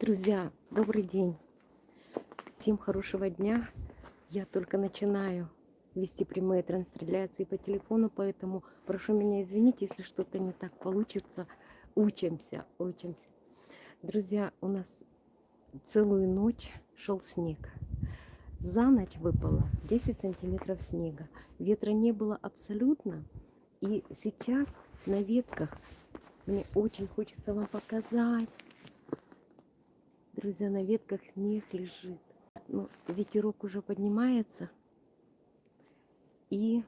Друзья, добрый день. Всем хорошего дня. Я только начинаю вести прямые трансляции по телефону, поэтому прошу меня извинить, если что-то не так получится. Учимся, учимся. Друзья, у нас целую ночь шел снег. За ночь выпало 10 сантиметров снега. Ветра не было абсолютно. И сейчас на ветках мне очень хочется вам показать. Друзья, на ветках снег лежит. Ну, ветерок уже поднимается. И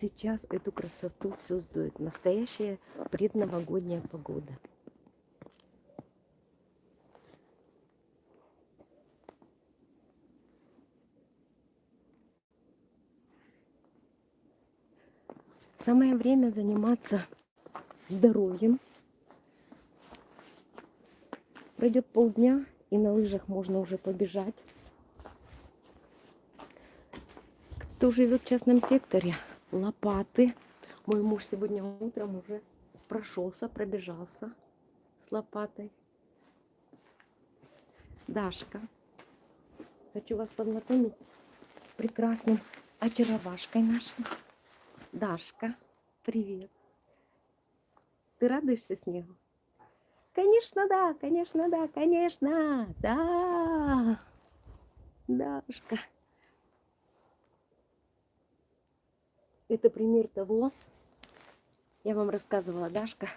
сейчас эту красоту все сдует. Настоящая предновогодняя погода. Самое время заниматься здоровьем. Пройдет полдня, и на лыжах можно уже побежать. Кто живет в частном секторе, лопаты. Мой муж сегодня утром уже прошелся, пробежался с лопатой. Дашка. Хочу вас познакомить с прекрасным очаровашкой нашей. Дашка, привет. Ты радуешься снегу? Конечно, да, конечно, да, конечно, да. Дашка. Это пример того, я вам рассказывала, Дашка.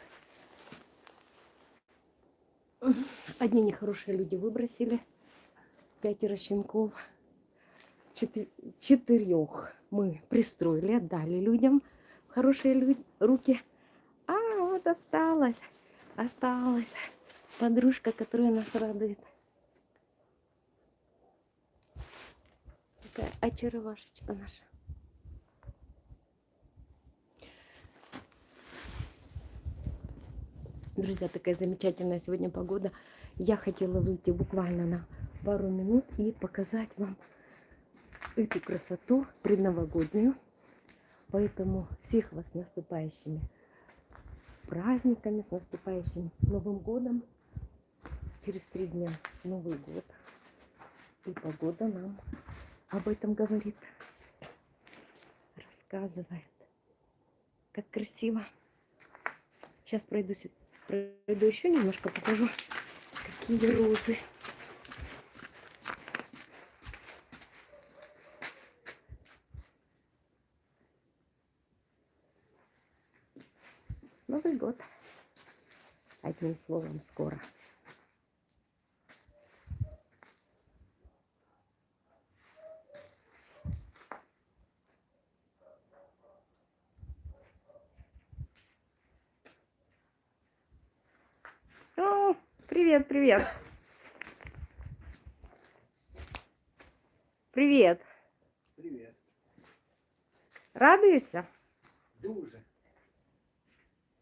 Одни нехорошие люди выбросили, пятеро щенков, четырех мы пристроили, отдали людям хорошие руки. А вот осталось осталась подружка, которая нас радует. Такая очаровашечка наша. Друзья, такая замечательная сегодня погода. Я хотела выйти буквально на пару минут и показать вам эту красоту предновогоднюю. Поэтому всех вас наступающими праздниками, с наступающим Новым годом. Через три дня Новый год. И погода нам об этом говорит, рассказывает. Как красиво. Сейчас пройду, пройду еще немножко, покажу, какие розы. Новый год. Одним словом, скоро. О, привет, привет. Привет. Привет. Радуешься? Дуже.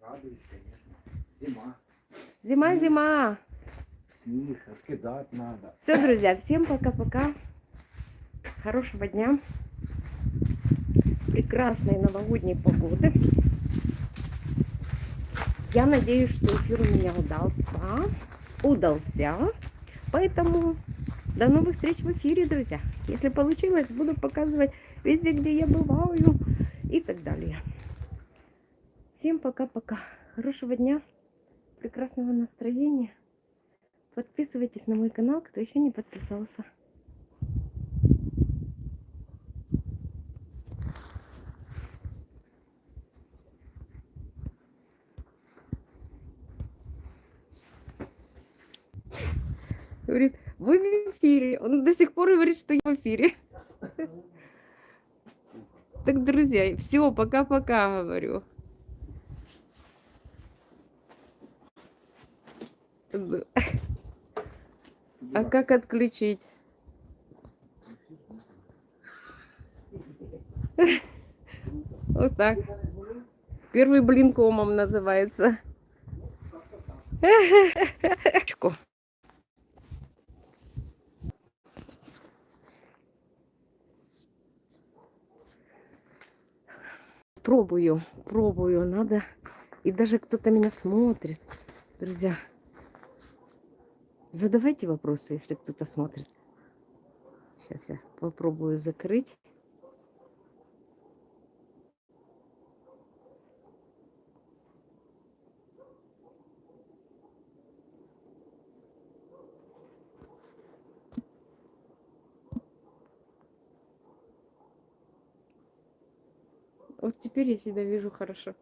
Радуюсь, конечно. Зима. Зима, Снег. зима. Снег откидать надо. Все, друзья, всем пока-пока. Хорошего дня. Прекрасной новогодней погоды. Я надеюсь, что эфир у меня удался. Удался. Поэтому до новых встреч в эфире, друзья. Если получилось, буду показывать везде, где я бываю и так далее. Всем пока-пока. Хорошего дня, прекрасного настроения. Подписывайтесь на мой канал, кто еще не подписался. Говорит, вы в эфире. Он до сих пор говорит, что я в эфире. Так, друзья, все, пока-пока, говорю. А как отключить? Вот так. Первый блин комом называется. Пробую, пробую, надо. И даже кто-то меня смотрит, друзья. Задавайте вопросы, если кто-то смотрит. Сейчас я попробую закрыть. Вот теперь я себя вижу хорошо.